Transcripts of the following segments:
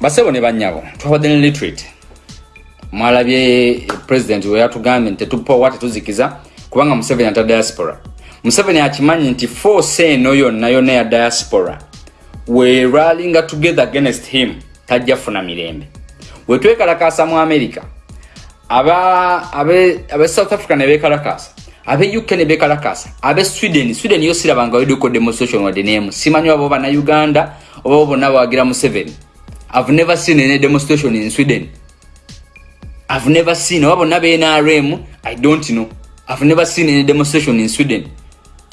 basebo ne banyabo twabadde ne retreat mwalabye president weyatugambye nti tetupowa tetuzikiza kubanga museveni ata diaspora. Museveni akimanyi nti force eno yonna yonna ya diaspora weralinga together against him tajja funa mirembe. Wetwekalakasa mu america. Abe south africa ne bekalakasa abe uk ne bekalakasa abe sweden. Sweden yo sirabanga weduko demonstration wadde nemu simanyi wabo bana uganda oba bo bonna bawagira museveni i've never seen any demonstration in sweden. I've never seen oba bonna benrm i don't know. I've never seen any demonstration in sweden.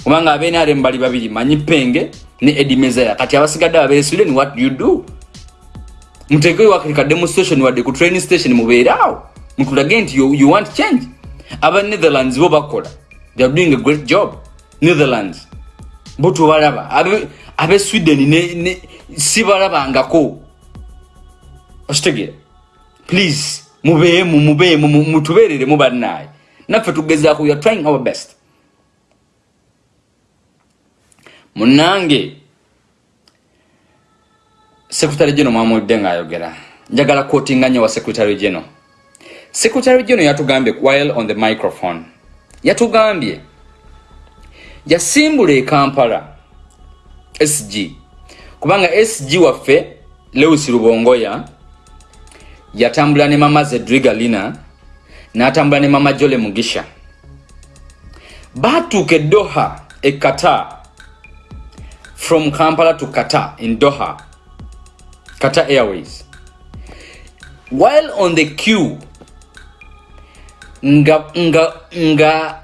Kubanga abenrm bali babiri manyi penge ne edimezaya kati abasigadde abe sweden what do you do? Muteekeyo wakirika demonstration wadde ku training station mubeeraawo mutulage nti you, you want change? Aba netherlands bo bakola. They are doing a great job. Netherlands. Bo tubalaba. Abe, abe sweden ne, ne, sibalabangako okitegeera please mubeemu mubeemu mu- mutubeerere mu bannaaye naffe tugezaako we are trying our best. Munange secretary general mwamulidde ng'ayogera njagala kwotinga nnyo wa secretary general. Secretary general yatugambye while on the microphone. Yatugambye yasimbula e kampala sg kubanga sg waffe lewis rubongoya yatambula ne mama zedriga lina n'atambula ne mama jole mugisha. Baatuuka e doha e qatar. From kampala to qatar in doha qatar airways. While on the queue nga nga nga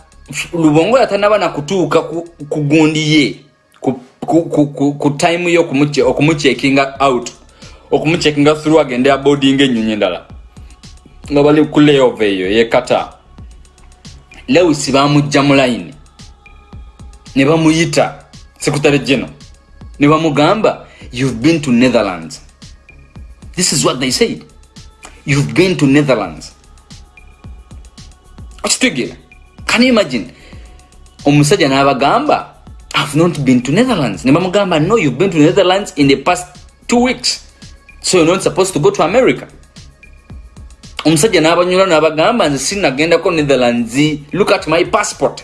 lubongo yatanaba na kutuuka ku, ku gundi ye ku, ku, ku, ku, ku time yo okumuche- okumucheckinga out okumucheckinga through agende aboarding ennyonyi endala. Nga bali ku layover eyo yekata lewis bamujja mu line. Ne bamuyita secretary general. Ne bamugamba you've been to netherlands. This is what they said. You've been to netherlands. Okitegeera. Can you imagine? Omusajja n'abagamba i've not been to netherlands. Ne bamugamba no you've been to netherlands in the past two weeks so you're not supposed to go to america. Omusajja n'abanyula n'abagamba nze sinagendako netherlands. Look at my passport.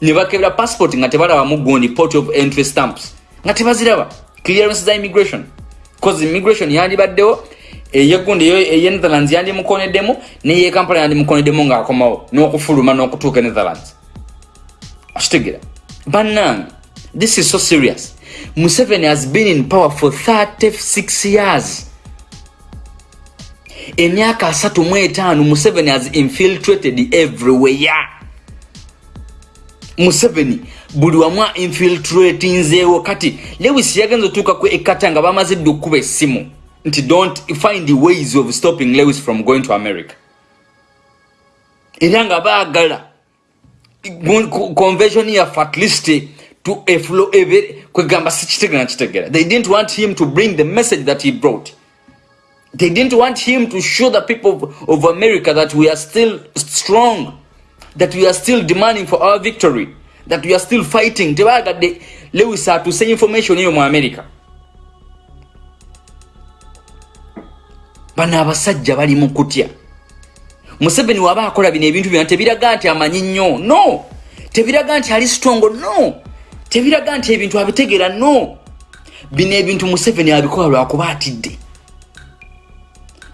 Ne bakebera passport nga tebalabamu gundi port of entry stamps nga tebaziraba. Clearance za immigration. Cause immigration yandibaddewo eyegundi eye netherlands yandimukoneddemu neyekampala yandimukoneddemu ngaakomawo n'okufuluma n'okutuuka e netherlands. Okitegera bannange this is so serious museveni has been in power for 36 years. Emyaka asatu mu etaano museveni has infiltrated everywhere. Museveni buli wamu infiltratinzeewo kati lewis yagenza otuuka ku ekata nga bamaze dde okkuba essimu nti don't find ways of stopping lewis from going to america. Era nga baagala convention yaffe at least to eflo ebe kwegamba sikitegera kitegera they didn't want him to bring the message that he brought. They didn't want him to show the people of, of america that we are still strong that we are still demanding for our victory that we are still fighting. Tebagadde lewis atuse information eyo mu america? Bano abasajja bali mu kutya. Museveni waba akola bino ebintu byona tebiraga nti amanyi nnyo. No! Tebiraga nti ali stongo no tebiraga nti ebintu abitegeera no. Bino ebintu museveni abikola lwakuba atidde.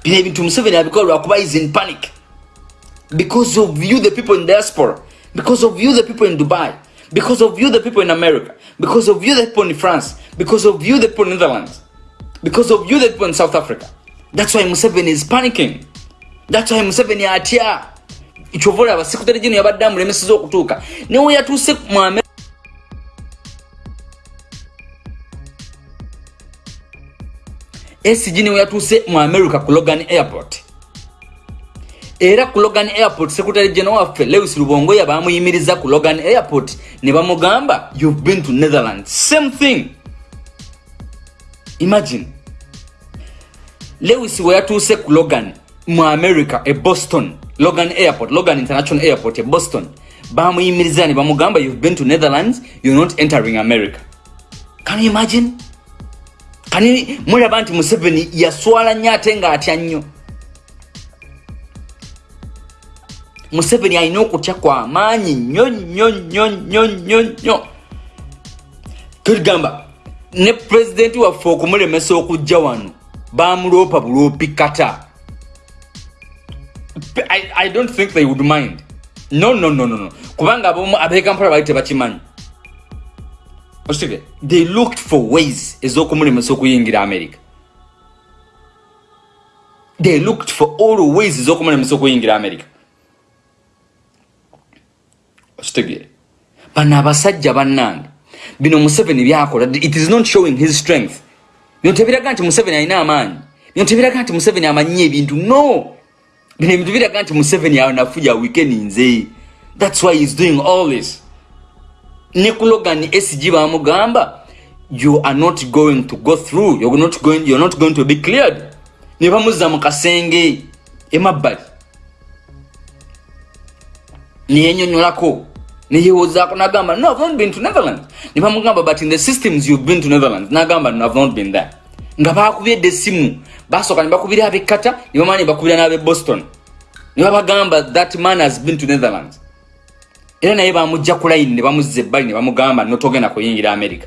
Bino ebintu museveni abikola lwakuba is in panic. Because of you the people in diaspora. Because of you the people in dubai. Because of you the people in america. Because of you the people in france. Because of you the people in netherlands. Because of you the people in south africa. That's why museveni is panicking. That's why museveni atya. Kyova olaba sekutale gino yabadde amulemeseza okutuuka newe yatuuse mu America SG niwe yatuuse mu america ku logan airport. Era ku logan airport secretary general waffe lewis lubongoya bamuyimiriza ku logan airport ne bamugamba you've been to netherlands. Same thing. Imagine. Lewis we yatuuse ku logan mu america e boston. Logan airport logan international airport e boston. Bamuyimiriza ne bamugamba you've been to netherlands. You're not entering america. Can you imagine kani mulaba nti museveni yaswala nnyo ate ng'atya nnyo. Museveni alina okutya kwamaanyi nnyo nnyo nnyo nnyo nnyo nnyo. Tugamba ne pulezidenti waffe okumulemesa okujja wano bamuloopa buloopi kata. I, i don't think they would mind. No no no no no. Kubanga abekampala bali tebakimanyi okitege they looked for ways ez'okumulemesa okuyingira america. They looked for all ways ez'okumulemesa okuyingira america. Okitegere bano abasajja bannange. Bino museveni byakola. It is not showing his strength. Bino tebiraga nti museveni alina amaanyi. Bino tebiraga nti museveni amanyi ebintu. No! Bino ebintu biraga nti museveni anafuja weekeninze thats why heis doing all this ne kulogan sg bamugamba you are not going to go through you're not going, you're not going to be cleared. Ne bamuzza mu kasenge emabbali. Neyenyonyolako neyewozaako nagamba no i've not been to netherlands. Ne bamugamba but in the systems you've been to netherlands. Nagamba no i've not been there. Nga bakubyeddde essimu basooka ne bakubira abekkata ne bamala ne bakubira n'abe boston. Ne babagamba that man has been to netherlands era naye bamujja ku layini ne bamuzza ebbali ne bamugamba notogenda kuyingira america.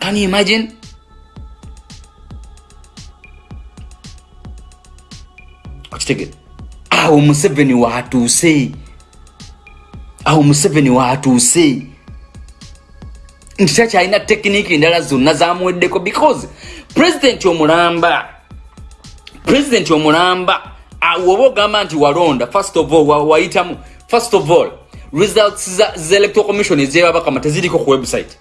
Can you imagine? Okitegere. Awo museveni watuuse. Awo museveni watuuse. Nti takyalina tekiniki endala zonna zamuweddeko because pulezidenti omulamba pulezidenti omulamba woba ogamba nti walonda first of all wayitamu first of all results za electoral commission ezebabakama teziriko ku website.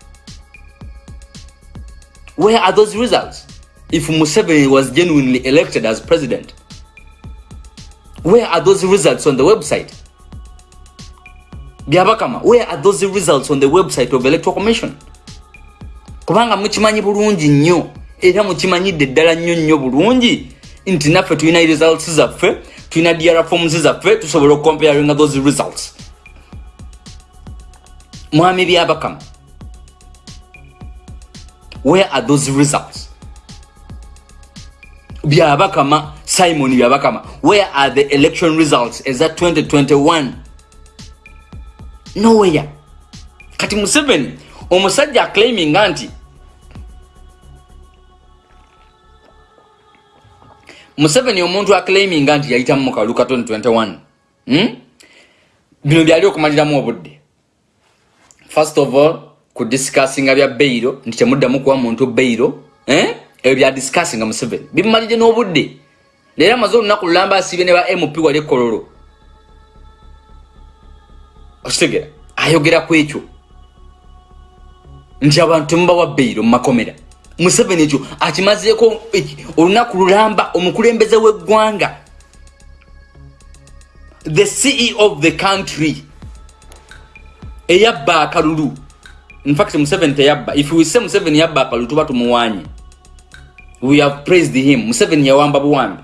Where are those results? If museveni was genuinely elected as president where are those results on the website? Byabakama where are those results on the website of electoral commission? Kubanga mukimanyi bulungi nnyo era mukimanyidde eddala nnyo nnyo bulungi. Nti naffe tulina results zaffe tulina dr forms zaffe tusobola okucomparinga those results mwami byabakama where are those results? Byabakama simon byabakama where are the election results? Eza 2021 nowhere. Kati museveni omusajja aclaiminga nti museveni omuntu aclaiminga nti yayitamu mukaluka 2021 hmm? bino byali okumaliramu obudde first of all kudiscussinga bya beiro nti temuddamu kuwa muntu beiro eh? ebyo byadiscussinga museveni bimumalire n'obudde. Leero amaze olunaku lulamba asiibye ne ba mp wali ekololo okitegera ayogera ku ekyo. Nti abantu temubawa beiro mu makomera. Museveni ekyo akimazeeko olunaku lulamba omukulembeze w'eggwanga. The ceo of the country eyabba akalulu. Infact museveni teyabba. If wese museveni yabba akalulu tuba tumuwanye we have praised him. Museveni yawamba buwambi.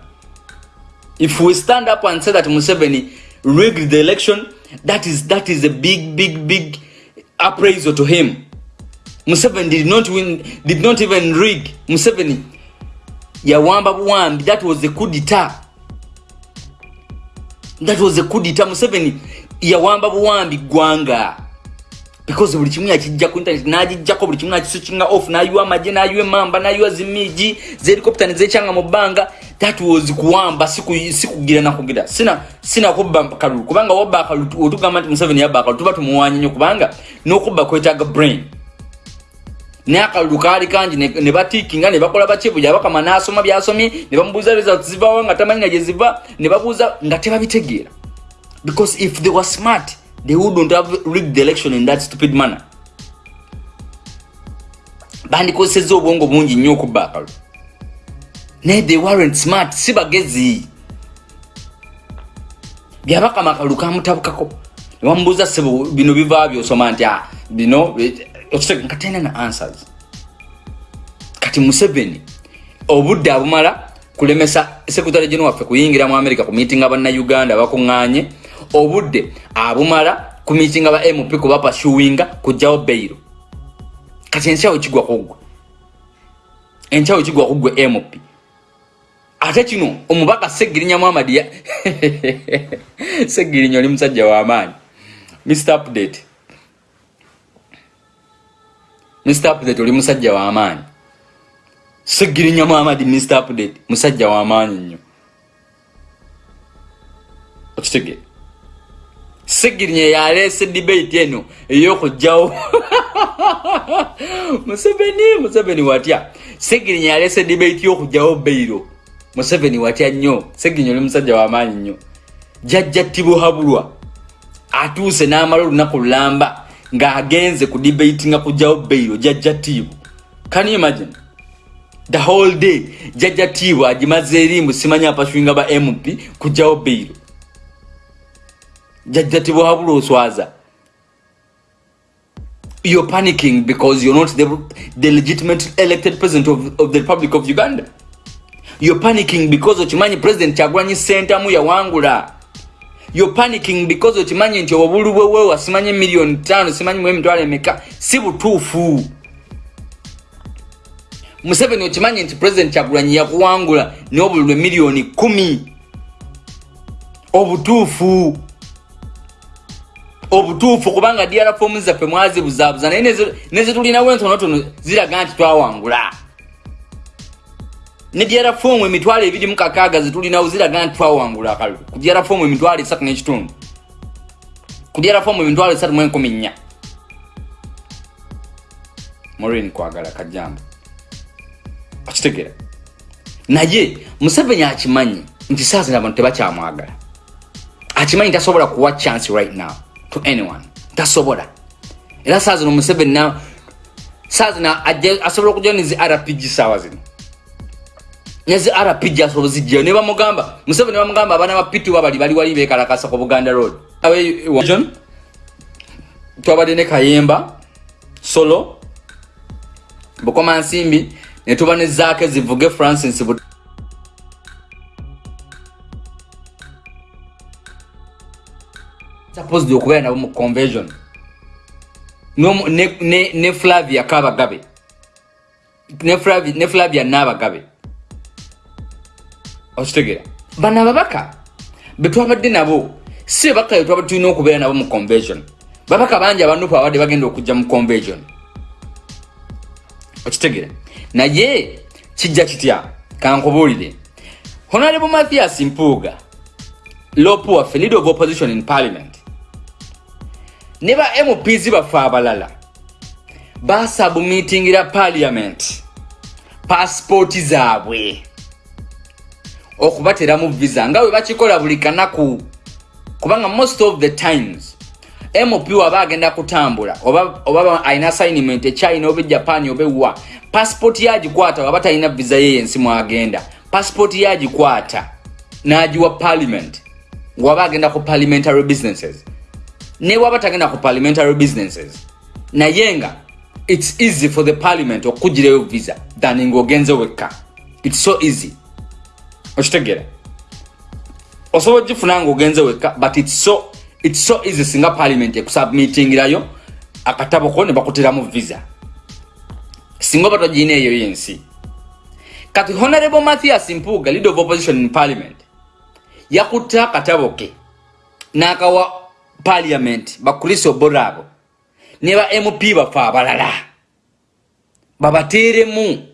If we stand up and say that museveni rigged the election that is, that is a big big big appraisal to him. Museveni did not win did not even rig. Museveni yawamba buwambi. That was a kudita that was a kudita museveni yawamba buwambi gwanga because buli kimu yakijja ku internet nagijjako buli kimu nakiswitchinga off nayiwa amagye nayiwa emamba nayiwa zimiji zehelicopter nezekyanga mu bbanga. That was kuwamba sikugira nakugira. Sina sina kubba kalulu kubanga wabba kalulu otugamba nti museveni yabba kalulu tuba tumuwanya nnyo kubanga n'okubba kwetaaga brain. Naye akalulu kaali kangi ne batikinga ne bakola bakibu yabakama n'asoma byasomye ne bamubuuza results zivawo nga tamanyi nga gye ziva ne babuuza nga tebabitegeera because if they were smart they wouldn't have rigged the election in that stupid manner. Bandikozeseza obwongo bungi nnyo okubba akalulu naye they weren't smart si bagezi. Byabakama akalulu kamutabukako. Nebamubuuza sebo bino biva byosoma nti ah, bino nga talina na answers. Kati museveni obudde abumala kulemesa sekretary geno waffe kuyingira mu america ku meetinga bannauganda bakuŋŋanye obudde abumala ku meetinga ba mp kuba pasuwinga kujjawo beiro kati ensi awo kigwa kugwa enkyawo kigwa kugwe mp ate kino omubaka segirinya muhamadi segirinya oli musajja w'amaanyi mr update. Mr update oli musajja w'amaanyi segirinya muhamadi mr update musajja w'amaanyi nnyo. Okitegere segirinya yaleese debate eno ey'okugjawo museveni museveni watya? Segirinya yaleese debate y'okugjawo beiro. Museveni watya nnyo? Segirinya oli musajja w'amaanyi nnyo. Jajja tibuhabulwa atuuse n'amala olunaku lulamba ng'agenze ku debate nga kugjawo beiro jajja tiibu can you imagine? The whole day jajja tiibu agimaze erimbu simanyi apaswinga ba mp kugjawo beiro jajja tibuhabulwa oswaza you're panicking because you're not the, the legitimate elected president of, of the republic of uganda. You're panicking because okimanyi president kyagulanyi sentamu yawangula you're panicking because okimanyi nti obubulu bwewewa simanyi miliyoni tano simanyi mu emitwalo emeka si butuufu. Museveni okimanyi nti president kyagulanyi yakuwangula n'obululu emiliyoni kumi. Obutuufu obutuufu kubanga dr fomu zaffe mwazibuzaabuza naye nezitulinawo entonotono ziraga nti twawangula. Ne dr fomu emitwalo ebiri mukakaaga zitulinawo ziraga nti twawangula akalulu ku dr fomu emitwalo esatu n'ekitundu. Ku dr fomu emitwalo esatu mu enkumi nnya. Morin kwagala kajambo. Okitegera naye museveni akimanyi nti saazina abantu tebakyamwagala akimanyi tasobola kuwa chance right now to anyone. Tasobola era saa zino museveni na saa zina asobola okujja nezi rpg saawa zino nezi rpg asobola zijjayo ne bamugamba museveni bamugamba abaana ba pituba bali bali wali bekalakasa ku buganda road. Twabadde ne kayemba solo bukoma nsimbi ne tuba ne zaake zivuge francis supposed okubeera nabo mu conversion. Ne, flavia kabagabe ne flavia, nabagabe okitegera bano ababaka betwabadde nabo. Si babaka betwabadde tulina okubeera nabo mu conversion. Babaka bangi abanupu abadde bagenda okujja mu conversion. Okitegera naye kijja kitya? Kankubuulire. Honorable mathias mpuuga lopu waffe leader of opposition in parliament ne ba mps baffe abalala basabumitingira parliament pasipooti zaabwe okubateramu visa. Nga bwe bakikola buli kanaku kubanga most of the times mp waba agenda kutambula oba, alina assignment echina oba ejapan oba ewa pasipooti yagikwata waba talina visa yeyensi mwagenda. Pasipooti yagikwata nagiwa parliament waba agenda ku parliamentary businesses ne waba tagenda ku parliamentary businesses. Naye nga its easy for the parliament okugirayo visa than ngaogenze wekka. Its so easy. Okitegera osobola ogifuna nga ogenze wekka but its so, its so easy singa parliament ekusubmitingirayo akatabo ko ne bakuteramu visa. Singa oba togirina eyo yensi. Kati honorable mathias mpuga leader of opposition in parliament yakutte akatabo ke n'akawa parliament bakulisa obora abo ne ba mp bafe abalala. Babateeremu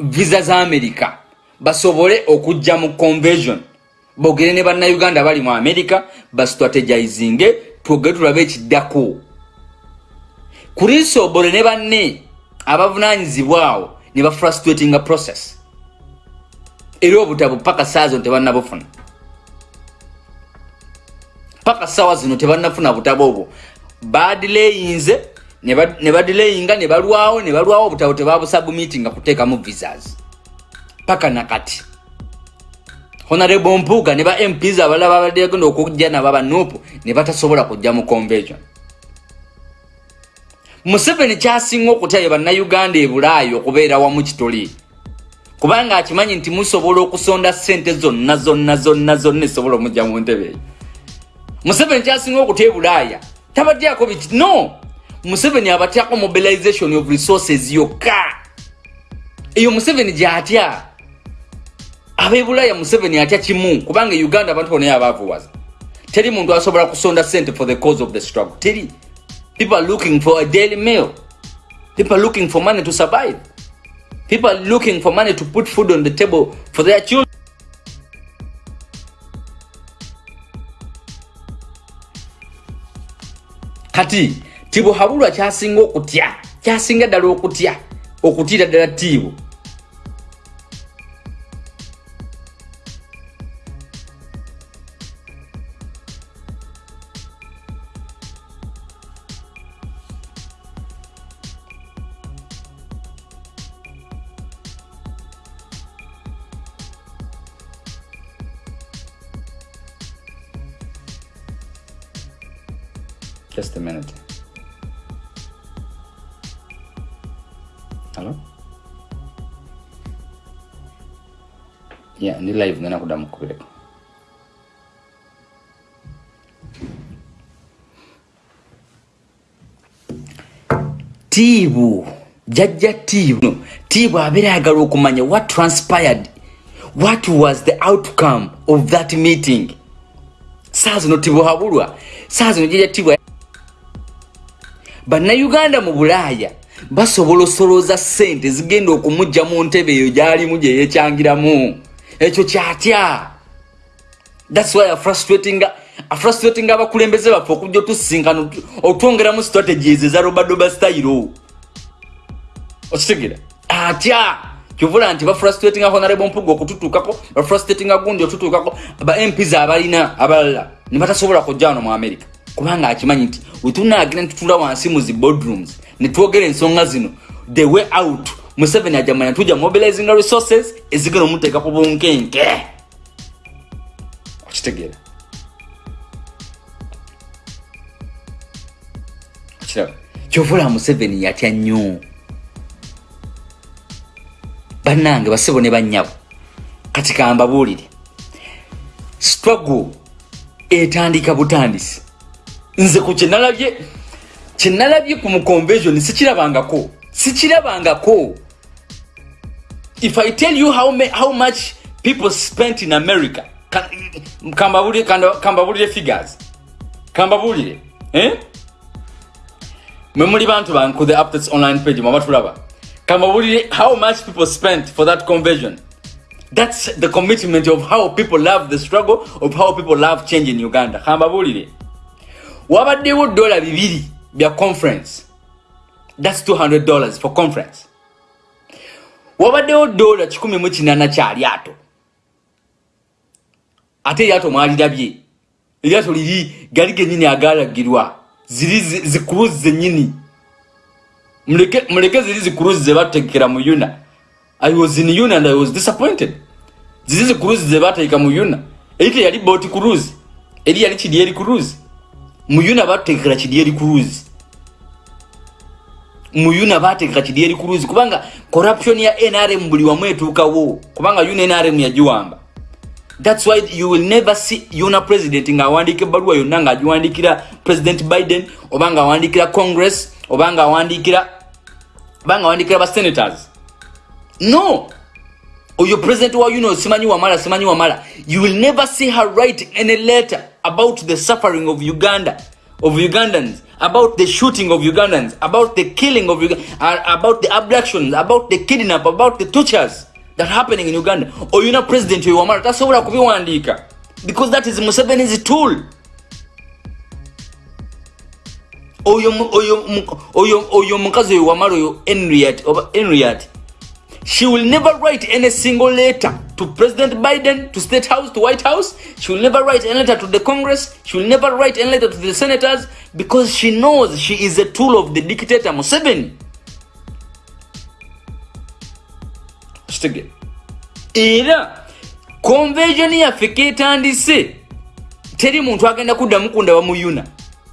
visa za america basobole okujja mu conversion bogere ne bannayuganda bali mu america bastrategizinge twogere tulabe ekiddako. Kulisa obole ne banne abavunanyizibwawo ne bafrustratinga process. Era obutabo paka saazo tebannabufuna paka sawa zino tebannafuna butabo obwo. Badileyinze ne badileyinga ne balwawo ne balwawo obutabo tebabusabumitinga kuteekamu visas. Paka nakati honorable mpuuga ne ba mps abalala babadde bagenda okujja nabo abanupu ne batasobola kujja mu convention. Museveni kyasinga okutya ye bannayuganda ebulaayi okubeera wamu kitoli. Kubanga akimanyi nti musobola okusonda sente zonna zonna zonna zonna esobola omujja mu ntebe. eyo museveni kyasinga okutya ebulaaya. Tabatyako biti no. Museveni abatyako mobilization of resources yokka. Eyo museveni gyatya? Abebulaya museveni atya kimu? Kubanga uganda abantu bonayo abavuwaza teri muntu asobola kusonda sente for the cause of the struggle. Teri. People are looking for a daily meal. People are looking for money to survive. People are looking for money to put food on the table for their children kati tibo habulwa kyasinga okutya? Kyasinga ddala okutya? Okutiira ddala tiibo Yeah, ndi live ngena kudamu kubireko. Tibu, jajja Tibu. No, Tibu abeera ayagala okumanya what transpired. What was the outcome of that meeting? Saa zino Tibu habulwa. Saa zino jajja Tibu bannayuganda mu bulaaya basobola osolooza ssente zigenda okumujja mu ntebe eyo gy'alimu gye yeekyangiramu ekyo kyatya? Thats why afrustrating abakulembeze baffe okujja otusinkana otwongeramu strategies eza robadoba style. Okitegera atya? Kyovula nti bafrustrating honorable mpuga okututuukako bafrustrating gundi otutuukako ba mps abalina abalala ne batasobola kujja wano mu america. Kubanga akimanyi nti wetunagenda ntutula wansi mu zi boardrooms netwogera ensonga zino the way out museveni ajamanya tuja mobilizing resources ezigenda omuteeka ku bunkenke. Okitegeera. Okiraba. Kyovula museveni yatya nnyo? Bannange basebo ne bannyabo kati kambabuulire struggle etandika butandisi. Nze ku kyenalabye kyenalabye ku muconvention sikirabangako sikirabangako if i tell you how, how much people spent in america kambabulire figures kambabulire eh? memuli bantu banku the updates online page mwabatulaba kambabulire how much people spent for that conversion? That's the commitment of how people love the struggle of how people love change in uganda. Kambabulire wabaddewo dola bibiri bya conference. Thats 200 dollars for conference wabaddewo dola 1 kyalyato ate eryato mwalirabye. Eryato liri gali genyini agalagirwa. Ziri zikuruzi zenyini. Muleke ziri zikuruzi zebatekera mu yuna. I was in yuna and i was disappointed. Ziri zikuruzi zebateeka mu yuna. Erite yali bot kuruzi eri yali kidi eri kuruzi muyuna batekera kidyeri cruise muyuna batekera kidyeri cruise kubanga corruption ya nrm buli wamu etuukawo kubanga yuna nrm yagiwamba. Thats why you will never see yuna president nga awandika ebaluwa yonna nga agiwandikira president biden oba nga awandikira congress oba nga awandikira oba nga awandikira basenators no! Oyo president wa yuna simanyi wamala simanyi wamala. You will never see her write any letter about the suffering of Uganda, of Ugandans, about the shooting of Ugandans, about the killing of Uganda, uh, about the abductions, about the kidnap, about the tortures that are happening in Uganda. Or you know, President Yuamara, that's all I could be one because that is Museveni's tool. oyo oyo oyo mukazi oyo wamala oyo henriat oba henriat she will never write any single letter to President Biden, to State House, to White House. She will never write any letter to the Congress. She will never write any letter to the senators because she knows she is a tool of the dictator Museveni. era convention yaffe ketandise teri muntu agenda kuddamu kundaba mu yuna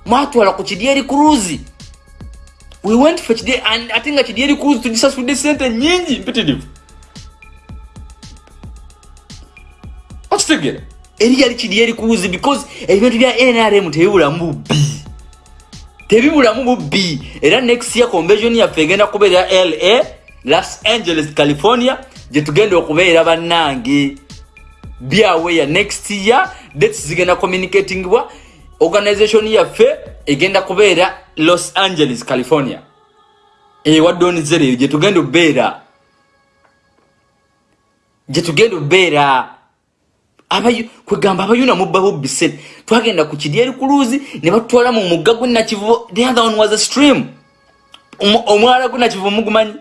mwatwala ku kidyeri cruise we went for kidyeri ate nga kidyeri cruise tugisasudde sente nyingi mpitirivu okitegera eri yali kiri eri kuuzi because ebintu bya nrm tebibulamu bubbi tebibulamu bubbi era next year convention yaffe egenda kubeera la los angeles california gyetugenda okubeera bannange. Byaweya next year dates zigenda communicatingibwa organization yaffe egenda kubeera los angeles california. Ewadonzereyo gyetugenda okubeera gyetugenda okubeera kwegamba abayuna mubba bubbise twagenda ku kidyeri kuluzi ne batutwala mu mugga gwenakivu the other one was a stream. Omwala gwenakivu mugumanyi?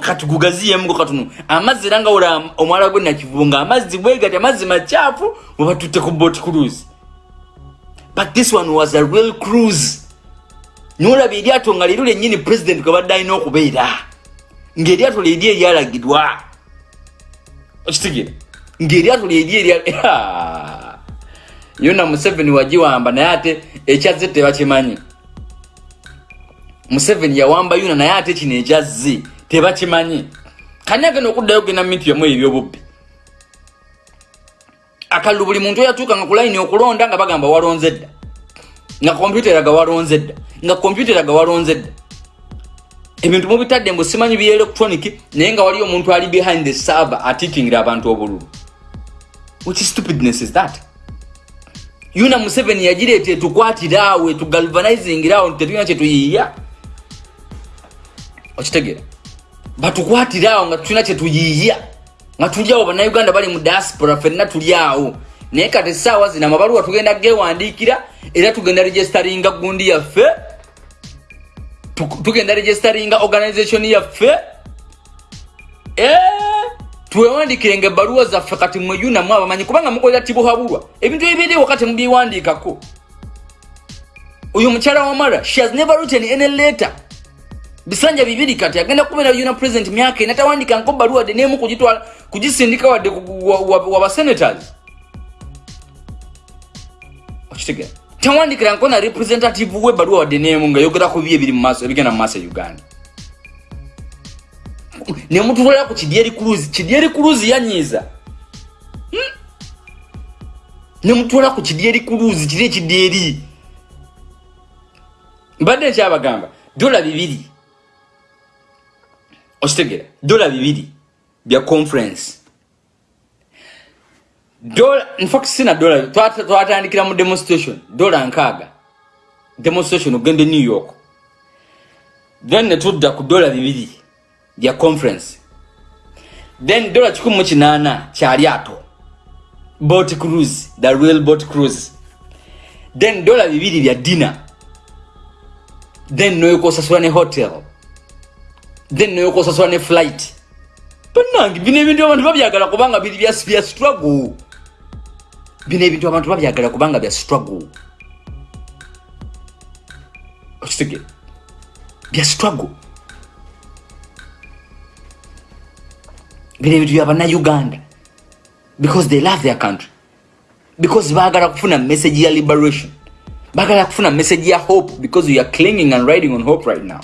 Kati gugaziyemu katono amazzi era nga wola omwala gwenakivu nga amazzi bwegati amazzi makyafu webatutte ku bot cruise but this one was a real cruise nolaba eryato nga lero lyennyini president kwebadde alina okubeera ngaeryato lyeri eryalagirwa okitegere. Ngaeryato lyeri erya yona museveni wagiwamba naye ate ekyazze tebakimanyi. Museveni yawamba yuna naye ate kino ekyazze tebakimanyi. Kani agenda okuddayo genda mitu yamu ebyobubbi akalulu buli muntu oyatuukanga ku layini okulonda nga bagamba walonze dda nga kompyuta eraga walonze dda. Nga kompyuta eraga walonze dda. Ebintu mubitadde mbu simanyi bya electronic naye nga waliyo omuntu ali behind the server atikingira abantu obululu. Which stupidness is that? Yuna museveni yagireeta etukwatirawo etugalvanizingirawo tetulina kyetuyiiya okitegeera batukwatirawo nga tulina kyetuyiiya nga tuliawo bannayuganda bali mu diaspora fenna tuliawo naye kati essaawa zino amabaluwa tugenda gewandiikira era tugenda registeringa gundi yaffe. Tugenda registeringa organization yaffe. Eh, twewandikirenga ebbaluwa zaffe kati mweyunamu abamanyi kubanga mukolera tibuhabulwa ebintu ebibeerewo kati mubyewandiikako oyo mukyala wamara she has never written any letter. Bisanja bibiri kati agenda kubeera yuna president myaka ena tawandikanko baluwa de nemu kugisindika wadde wabasenators okitegera tawandikiranko na representative we baluwa wadde nemu nga yogera ku bibi ebiri mumaaso ebigenda mu maaso e uganda. Nemutwalira ku kidyeri cruise. Kidyeri cruise yanyiiza. Hmm? nemutwala ku kidyeri cruise kiri ekidyeri mbadde nkyabagamba dola bibiri. Okitegera dola bibiri bya conference dola infact sina dola. Twatandikira mu demonstration. Dola nkaaga. Demonstration ogende new york. Then netudda ku dola bibiri bya conference. Then dola kikumi mukinana kyalyato bot cruise the real bot cruise. Then dola bibiri bya dinner. Then noyokosasula ne hotel. Then noyokosasula ne flight. Banange bino ebintu abantu babyagala kubanga biri bya struggle bino ebintu abantu babyagala kubanga bya struggle. Okitegere bya struggle. Bino ebintu byabanauganda because they love their country. Because bagala kufuna message ya liberation. Bagala kufuna message ya hope because you are clinging and riding on hope right now.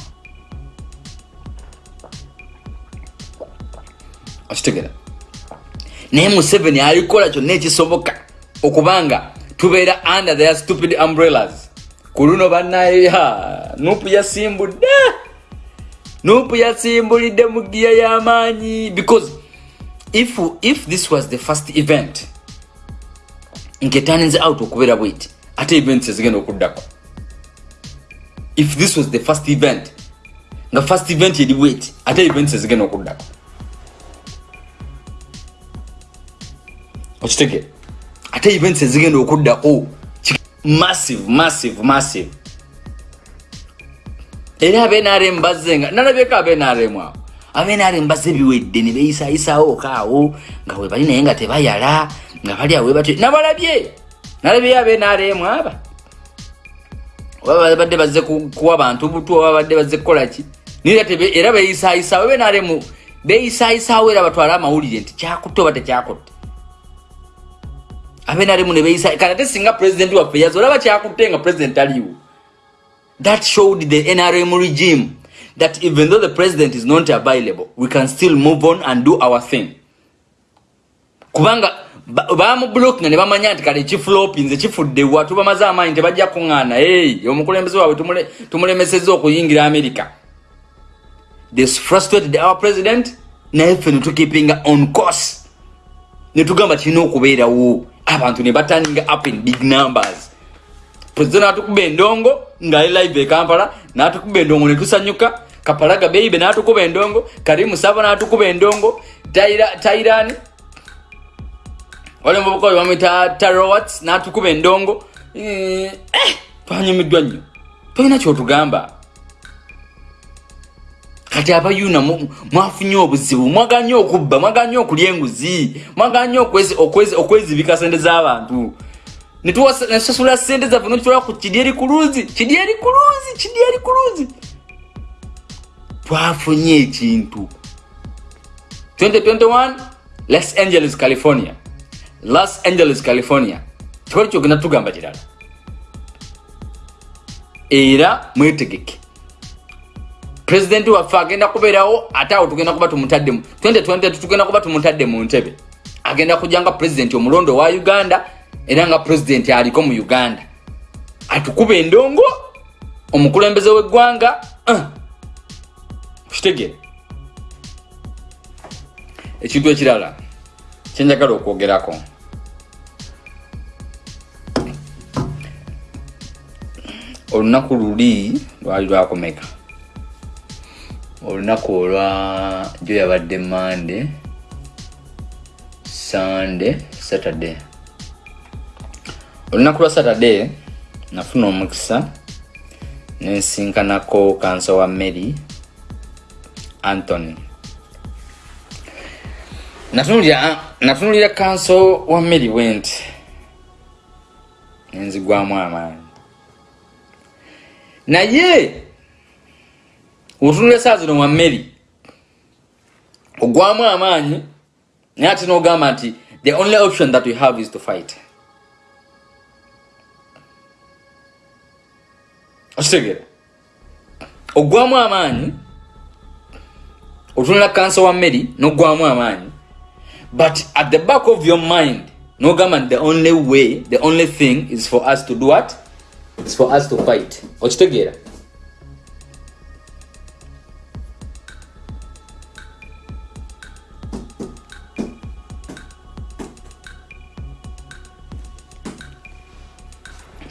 Okitegera naye museveni alikola kyonna ekisoboka okubanga tubeera under their stupid umbrellas. Ku luno bannaya nupu yasimbudde. Nupu yasimbulidde mu giya y'amaanyi because if, if this was the first event nketanze out okubeera bwiti ate events ezigenda okuddako. If this was the first event nga first event eri bwiti ate events ezigenda okuddako. Okitegere ate events ezigenda okuddako massive massive massive. Era abenarem bazzenga nalabyeko abenarem awo. Abenarem bazze ebiwedde ne beyisayisawo okaawo nga webali naye nga tebayala nga bali awe batyo nabalabye nalabyeyo abenarem aba? Oba badde bazze kuwa bantu butu oba badde bazze kukolaki era beyisayisawo abenarem beyisayisawo era batwale amawulire nti kyakutte oba tekyakutte abenaremu nebeyisa kana te singa president waffe yaza olaba kyakutte nga president aliwo that showed the nrm regime that even though the president is not available we can still move on and do our thing. Kubanga bamublockinga ne bamanya nti kale kiflopinze kifudde wa tubamaze amaanyi tebajja kuŋŋaana hey, omukulembeze waabwe tumulemeseza okuyingira amerika this frustrated our president. Naye ffe netukipinga on course. Netugamba kirina okubeerawo abantu ne bataninga up in big numbers. President natukuba endongo ngaali live ekampala natukuba endongo netusanyuka kapalaga beibe natukuba endongo karimu saba natukuba endongo tairani walimubukozi bamwita tarowat natukuba endongo. Eh, twanyumiddwa nnyo. Tolina kyotugamba kati abayuna mwafunye obuzibu mwaganye okubba mwaganye okulya enguzi mwaganye okwezibika sente z'abantu. Nesasula sente zaffe nokitwala ku kidyeri kuluzi kidyeri kuluzi kidyeri kuluzi twafunye ekintu. 2021 los angeles california. Los angeles california. Tiwali kyogenda tugamba kirala. Era mwetegeke pulezidenti waffe agenda kubeerawo ate awo tugenda kuba tumutaddemu 2020 tugenda kuba tumutadde mu ntebe. Agenda kujja nga pulezidenti omulondo wa uganda era nga pulezidenti aliko mu uganda. Atukuba endongo omukulembeze w'eggwanga uh, kitegere. Ekintu ekirala kyenjagala okwogerako. Olunaku luli lwali lwakomeka olunaku olwa jo yabadde mande sande saturday. Olunaku lwa saturday nafuna omukisa nensinkanako kansa wa mary anthony. Natunulira kanso wa mary went. Nenzigwamu amaanyi. Naye otunula esaawa zino wa mmeri ogwamu amaanyi naye ate nogamba nti the only option that we have is to fight. Okitegere ogwamu amaanyi otunula kansa wa mmeri nogwamu amaanyi but at the back of your mind nogamba nti the only way the only thing is for us to do what? Is for us to fight. Okitegeera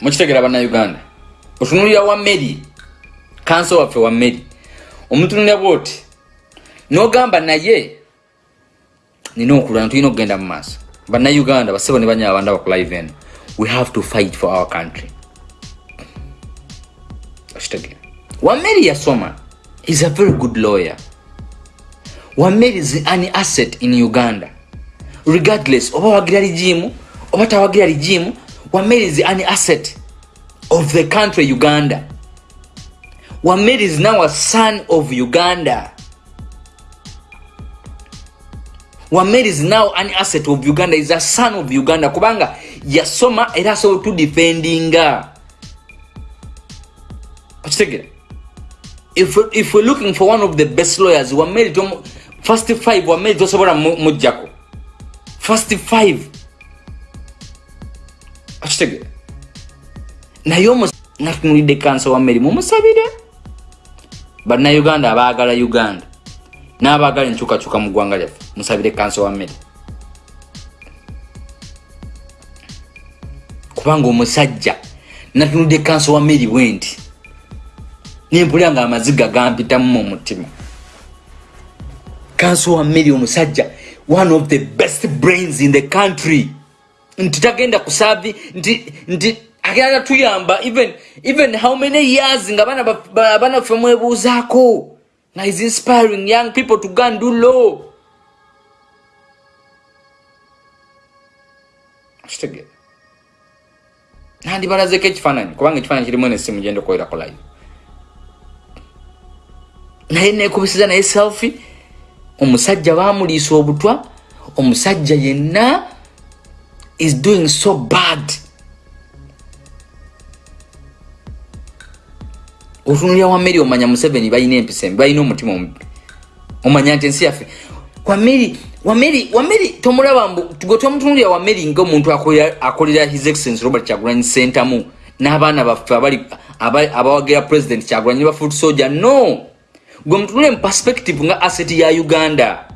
mukitegera bannauganda otunulira wa mary kanso waffe wa mary omutunulira bwoti nogamba naye nina okulwana tulina okugenda mu maaso. Bannauganda basebo ne banyala banda bakulive eno. We have to fight for our country. Okitegera wameri yasoma is a very good lawyer. Wameri is an asset in uganda. Regardless oba wagira ligimu oba tawagira ligimu wameri is an asset of the country uganda. Wameri is now a son of uganda. Wameri is now an asset of uganda is a son of uganda. Kubanga yasoma era asobola tudefendinga okitegere if, if we're looking for one of the best lawyers wameri first five wameri tosobola mujjako first five okitegere naye natunulidde kansa wameri mumusabire bannauganda abaagala uganda n'abaagala enkyukakyuka mu ggwanga lyaffe musabire kansa wameri kubanga omusajja natunudde kansa wameri bwe nti nempulira nga amaziga gampitamu mu mutima. Kansa wameri omusajja one of the best brains in the country nti tagenda kusavi nti nti agenda tuyamba even even how many years nga abaana baffe mwebuuzaako? Nga is inspiring young people to go and do law. Kitegere. Nandi balazeko ekifaananyi kubanga ekifaananyi kirimu nesimu genda okuwerako live. Naye nekubisiza naye selfi omusajja bamuliisa obutwa omusajja yenna is doing so bad. Otunulira wameri omanya museveni balina empisa embi balina omutima omubi. Omanya nti ensi yaffe. Wameri wameri wameri tomulaba mbu gwe tomutunulira wameri ngaomuntu akolera his excellence robert kyagulanyi sentamu n'abaana baffe abawagira president kyagulanyi bafuti soja no! Gwe mutunule mu perspective nga asset ya uganda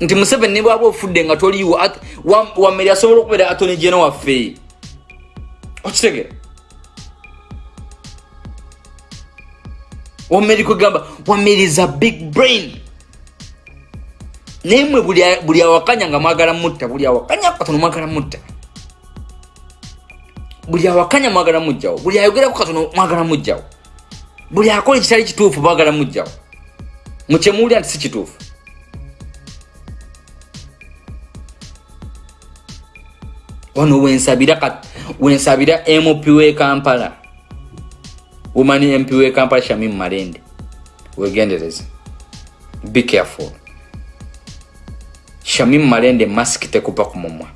nti museveni bwaba ofudde nga toliiwo wammeri asobola okubeera atoni geno waffe? Okitegera wammeri kwegamba wammeri is a big brain. Naye mwe buli awakanya nga mwagala mutta buli awakanya katono mwagala mutta. Buli awakanya mwagala mujjawo buli ayogeraku katono mwagala mujjawo. Buli akola ekitali kituufu mwagala mujjawo. Mukyemuwulira nti si kituufu wano wensabira mp we kampala. Womanyi mp we kampala shamim malende. Wegendereze be careful. Shamim malende mask tekupa ku mumwa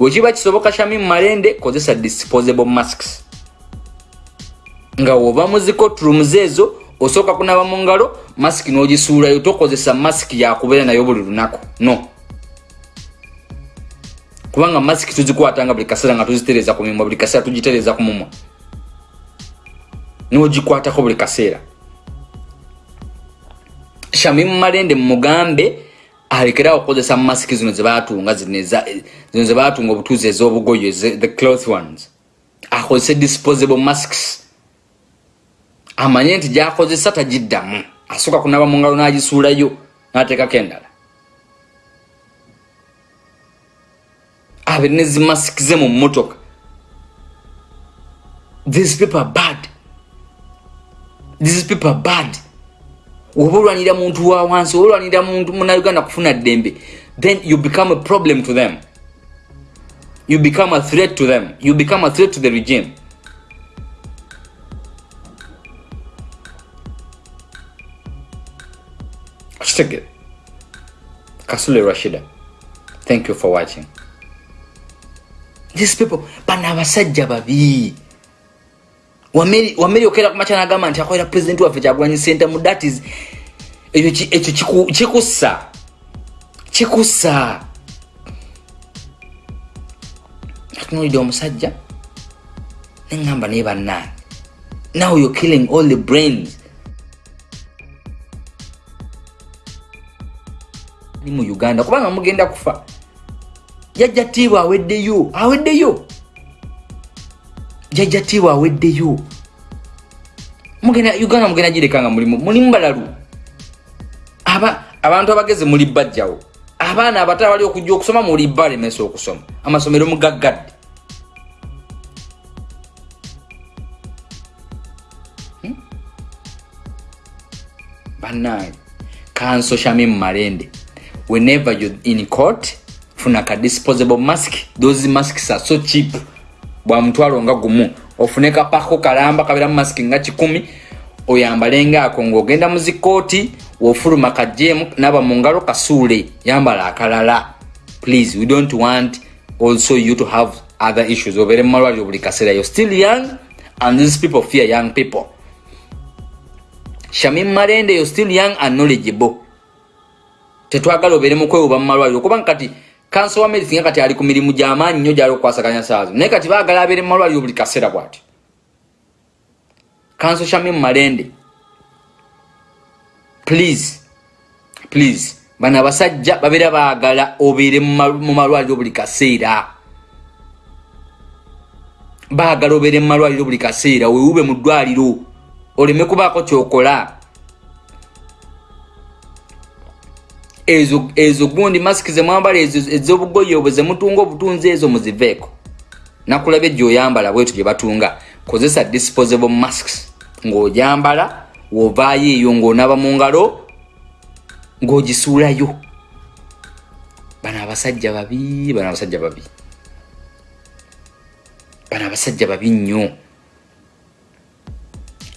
wekiba kisoboka shamim malende kozesa disposable masks. Nga woba muzikotrooms ezo osooka kunaba mu ngalo masiki n'ogisuulayo tokozesa masiki yakubeera nayo buli lunaku. No kubanga masiki tuzikwatanga buli kaseera nga tuzitereza ku mimwa buli kaseera tugitereza ku mumwa. N'ogikwatako buli kaseera shamimu malende mugambe alekerawo okukozesa masiki zino zebatunga zino zebatunga obutuuzi ez'obugoyo the cloth ones. Akozese disposable masks. Amanye nti gyakozesa tagiddamu. Asooka kunaba mu ngalo n'agisuulayo n'ateekako endala abe ne zimasiki ze mu mmotoka these people are bad. These people are bad. Oba olwanira muntu wa wansi oba olwanira muntu munauganda kufuna ddembe then you become a problem to them. You become a threat to them. You become a threat to the regime. Kitegere kasule rashida. Thank you for watching these people bana abasajja babi. Wameri okera kumaca nagamba nti akolera pulezidenti waffe kyagulanyi sente mu datis ekyo kikussa. Kikussa. Atunulidde omusajja neŋamba naye bannange. Now you're killing all the brains. Ni mu uganda kubanga mugenda kufa jajja tiibwa aweddeyo aweddeyo jajja tiibwa aweddeyo mugenda uganda mugenda gireka nga mulimu. Mulimu balalu aba abantu abagezi muli bajjawo. Abaana abato abali okujja okusoma muli balemesa okusoma. Amasomero mugaggadde. Hmm? bannange kansoshami mu malende whenever you're in court funa ka disposable mask. Those masks are so cheap. Bwa mutwalo nga gumu. Ofune kapako kalamba kabira mask nga kikumi oyambalenga ako ng'ogenda mu zikooti wofuluma kajemu naba mu ngalo kasuule. Yambala akalala. Please we don't want also you to have other issues. Obeere mu malwaliro buli kaseera. Yo still young and these people fear young people. Shamim malende yo still young and knowledgeable. Tetwagala obeere mukwewuba mu malwaliro kubanga kati kanso wa medicine kati ali ku mirimu gy'amaanyi nnyo gyali okukwasaganya saazo naye kati baagala abeere mu malwaliro buli kaseera bwati. Kanso shami mu malende please please bano abasajja babeera baagala obeere mu malwaliro buli kaseera. Baagala obeere mu malwaliro buli kaseera weewube mu ddwaliro oleme kubaako kyokola ezo ezo gundi masiki zemwambala ezobugoye obwe zemutunga obutunzi ezo muziveeko. Nakulabye gyoyambala bwetu gye batunga. Kozesa disposable masks. Ng'ojambala wovaayo eyo ng'onaba mu ngalo ng'ogisuulayo. Bano abasajja babi bano abasajja babi. Bano abasajja babi nnyo.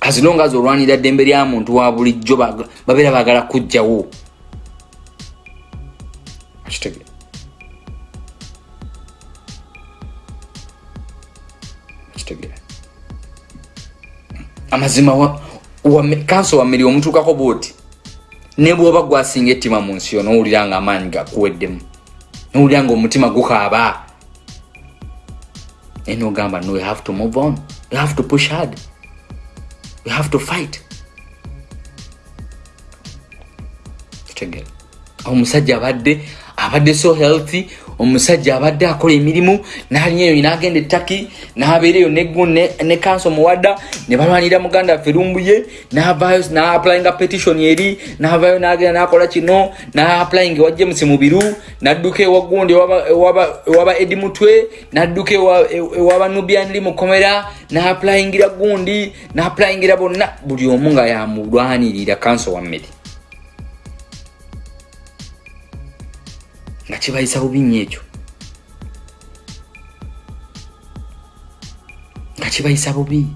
Azilonga zi olwanira ddembe lya muntu wa bulijjo babeera baagala kujjawo Szczególnie. kitegere amazima kanso wammiri omutuukako bwoti? Ne bwoba gwasinga ettima mu nsi yo nowulira nga amaanyi gakuweddemu nowulira nga omutima gukaaba. Naye nogamba no you have to move on. You have to push hard. You have to fight. Kitegere. Awo omusajja abadde abadde so healthy omusajja abadde akola emirimu nalinya eyo nagenda ettaki nabeereyo neggu ne kanso muwadda ne balwanira muganda waffe lumbuye navayo naaplayinga petition eri navayo nagenda nakola kino naaplayinga ewa james mubiru nadduka ewagundi ewaba edi mutwe nadduka ewaba nubianri mukomera naaplayingira gundi naaplayingira bonna buli omu nga yamulwanirira kanso wammere nga kibayisa bubi nnyo ekyo. Nga kibayisa bubi.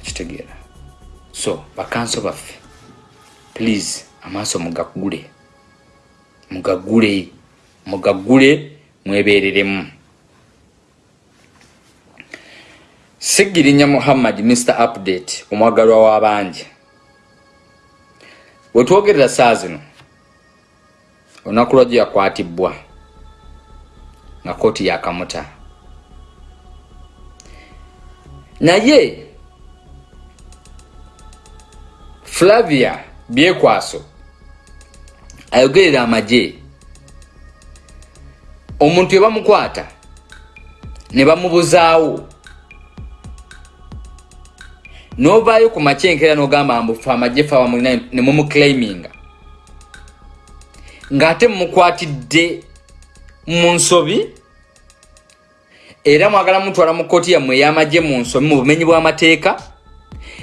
Akitegeera so bakanso baffe please amaaso mugagule. Mugagule mugagule mwebereremu sigirinya muhammad mr update omwagalwa w'abangi wetwogerera saa zino olunaku lwajjo yakwatibwa nga kooti yakamuta naye flavia byekwaso ayogerera amagye. Omuntu ebamukwata ne bamubuzaawo. Novaayo ku makyenkera nogamba mbufe amagye fe abamulina ne mumuclaiminga ng'ate mukwatidde mu nsobi era mwagala mutwala mu kooti yammwe ey'amagye mu nsobi mu bumenyi bw'amateeka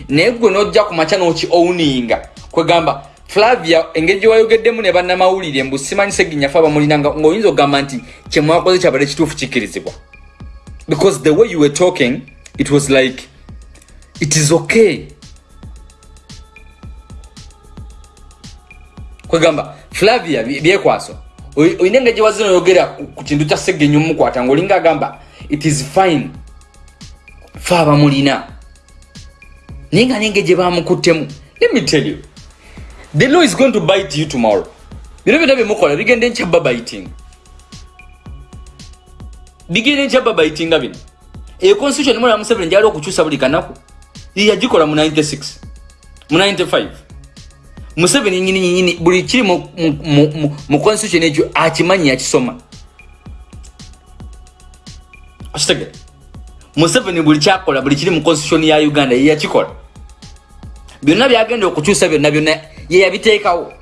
naye gwe n'ojja ku makya n'oki owuninga kwegamba flavia engeri gye wayogeddemu ne bannamawulire mbu simanyi seginyafe abamulinanga ng'oyinza okugamba nti kyemwakoze kyabadde kituufu kikkirizibwa. Because the way you were talking it was like it is okay. Kwegamba flavia byekwaso oyina engeri gyewazina oyogera ku kintu kya segenyu mumukwata ngaolinga agamba it is fine fe abamulina naye nga nenge gye bamukuttemu let me tell you the law is going to bite you tomorrow. Bino byonna byemukola bigenda enkyabba biting. Bigenda enkyabba bitinga bino. Eyo constitution mula museveni gyali okukyusa buli kanaku yagikola mu 96 mu 95 museveni nyini nyini buli kiri mu constitution ekyo akimanyi yakisoma akitegere museveni buli kyakola buli kiri mu constitution ya uganda yeyakikola byonna byagenda okukyusa byonna byonna yeyabiteekawo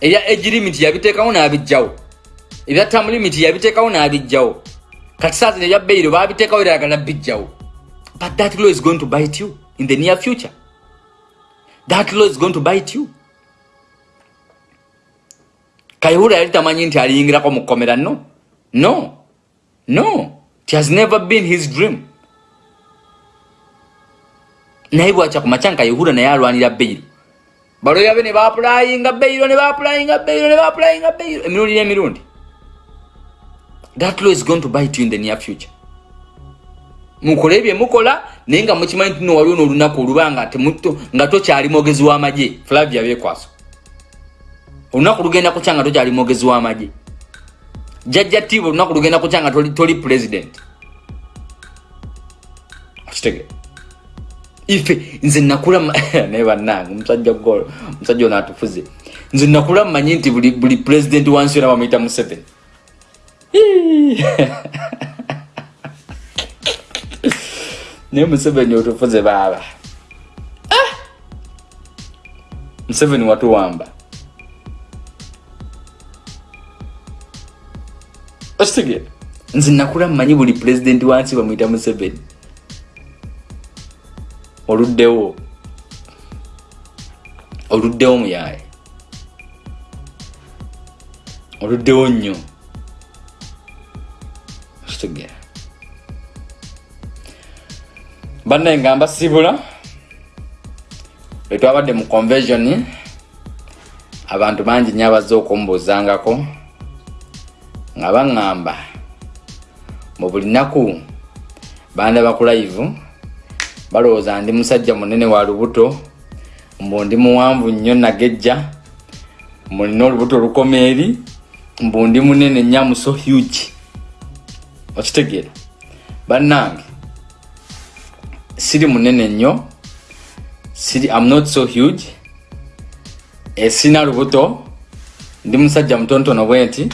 ebya age limit yabiteekawo n'abijjawo ebya tam limit yabiteekawo n'abijjawo kati saa zino ebya beiro babiteekawo era yagala bijjawo but that law is going to bite you in the near future that law is going to bite you. Kayihura yali tamanyi nti aliyingirako mu kkomera? No. No. No. It has never been his dream. Naye bwakya ku macanka yehura naye alwanira beiro baloya be ne bapulayinga beiro ne bapulayinga beiro ne bapulayinga beiro emirundi n'emirundi. That law is going to bite you in the near future mukole ebye mukola naye nga mukimanyi nti nowaliwo n'olunaku olubanga nga tokyali mwogezi w'amagye flavia byekwaso olunaku lugenda kukya nga tokyali mwogezi w'amagye jajja tiiba olunaku lugenda kukya nga toli president? Okitegeera. Ife nze nakula naye bannange omusajja golo omusajja ono atufuze. Nze nakula mmanyi nti buli pulezidenti wansi yona bamuyita museveni naye museveni otufuze baaba ah! museveni watuwamba okitegeera nze nakula mmanyi buli pulezidenti wansi bamuyita museveni oluddewo oluddewo muyaye oluddewo nnyo kitugera bannaye nga mbasibula etwabadde mu convention abantu bangi nyo abazze okumbuuzangako nga baŋŋamba mu buli nnaku bandaba ku live balowooza ndi musajja munene wa lubuto mbu ndi muwanvu nnyo nagejja mulina olubuto olukoma eri mbu ndi munene nnyamu so huge. Okitegeera. Bannange siri munene nnyo siri am not so huge. Esina lubuto. Ndi musajja mutontono bwe nti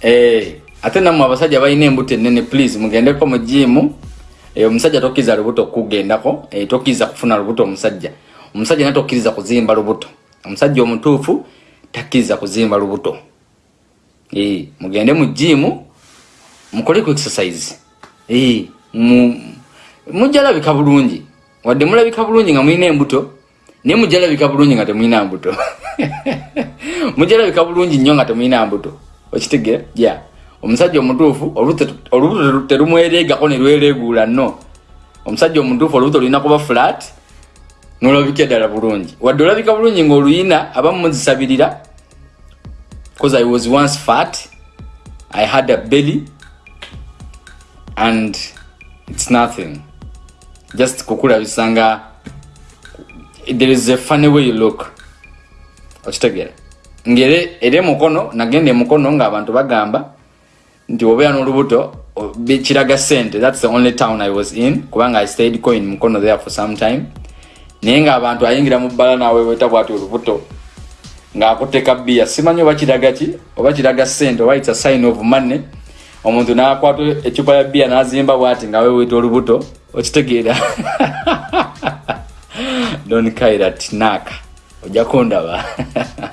eh, ate nammwe abasajja balina embuto enene please mugendeko mu jimu eh, omusajja tokkiriza lubuto kugendako eh, tokkiriza kufuna lubuto omusajja. Omusajja na tokkiriza kuzimba lubuto. Omusajja omutuufu takkiriza kuzimba lubuto. Eh, mugende mu jimu mukole ku exercise. Eh, mujja labika bulungi. Wadde mulabika bulungi nga mulina embuto naye mujja labika bulungi nga temulina mbuto. Mujja labika bulungi nnyo nga temulina mbuto. Okitegera? Ja omusajja omutuufu olubuto terumwereegako ne lwereeguula nno. Omusajja omutuufu olubuto lulina kuba flat nolabika eddala bulungi. Wadde olabika bulungi ngaoluyina abamu muzisabirira because i was once fat i had a belly and its nothing just kukulabisa nga there is a funny way you look. Okitegera ngere eri emukono nagenda emukono ngaabantu bagamba nti obeera n'olubuto kiraga sente. Thats the only town i was in kubanga i stayed coin mukono there for some time. Naye ngaabantu ayingira mu bbala naawe weta bwati olubuto ng'akuteka bbiya. Simanyi oba kiraga ki oba kiraga sente oba its a sign of money omuntu n'akwata ecupa ya bbiya n'azimba bwati nga weweta olubuto okitegeera. Don kaira tinaka ojja kundaba.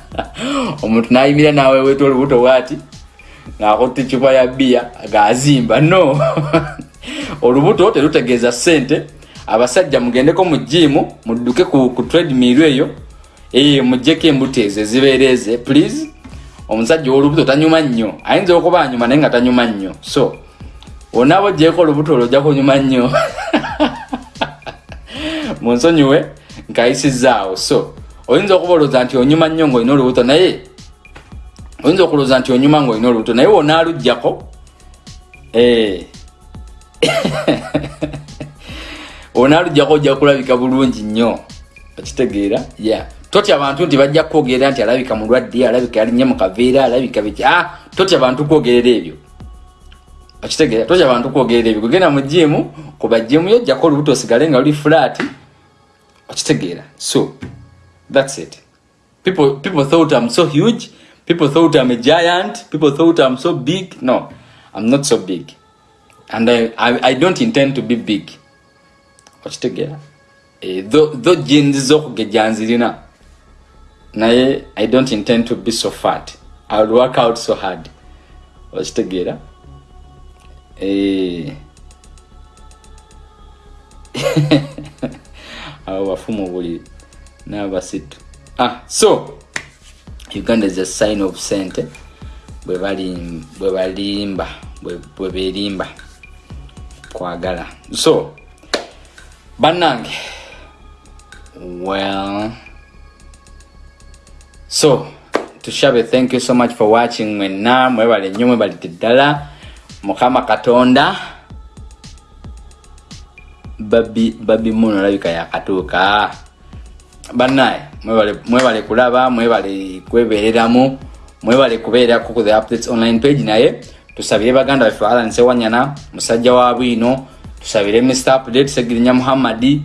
Omuntu n'ayimira naawe weta olubuto bwati ng'akotta ecupa ya bbiya ng'azimba. No! Olubuto terutegeeza ssente. Abasajja mugendeko mu jiimu mudduke ku, ku trademill eyo ee muggyeko embuto ezo ezibeera eze please omusajja owolubuto tanyuma nnyo ayinza okuba anyuma naye nga tanyuma nnyo. So onaaba oggyeko olubuto olwo ojja kunyuma nnyo. Munsonyiwe nkayisizaawo so oyinza okuba olowooza nti onyuma nnyo ngaolina olubuto naye? Oyinza okulowooza nti onyuma ngaolina olubuto naye wonaaluggyako? Eh. onaaluggyako ojja kulabika bulungi nnyo. Okitegeera? Ya yeah. Totya abantu nti bajja kwogerera nti alabika mulwadde alabika yalinye mukaveera alabika biki. Ah, totya bantu kwogerera ebyo. Okitegeera totya bantu kwogerera ebyo. Kugenda mu jimu kuba jimu yo ojjako olubuto osigale nga luli flat okitegeera so thats it. People, people thought i'm so huge people thought i'm a giant people thought i'm so big. No i'm not so big. And i, I, I don't intend to be big. Okitegeera eh, tho jeans zokugejja nzirina naye i don't intend to be so fat. Iwill work out so hard. Okitegeera eh. abo bafumu buli nabasitu. Ah so uganda is a sign of sente. Bwebalimba bweberimba kwagala. So bannange well so tushabe thank you so much for watching. Mwena mwebale nnyo mwebalite ddala mukama katonda. Babi babi muno olabika yakatuuka bannaye mwebale kulaba mwebale kwebereramu mwebale kubeerako ku the updates online page naye. Tusabire baganda baffe alanse wanyana musajja wa bwino. Tusabire mr update segirinya muhammadi.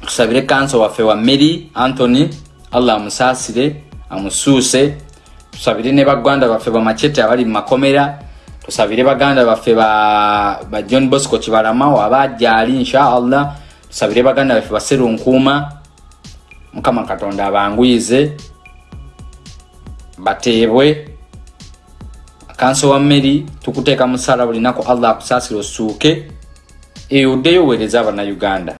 Tusabire kanso waffe wa mary anthony allah amusaasire amusuuse. Tusabire ne baganda baffe bamachete abali mumakomera tusabire baganda baffe ba, john bosco kibalama wabajjaali inshaallah. Tusabire baganda baffe baseru nkuuma mukama katonda abanguyize bateebwe. Kanso wa mary tukuteeka musala bulinaku allah akusaasire osuuke eyo oddeyo oweereza abannayuganda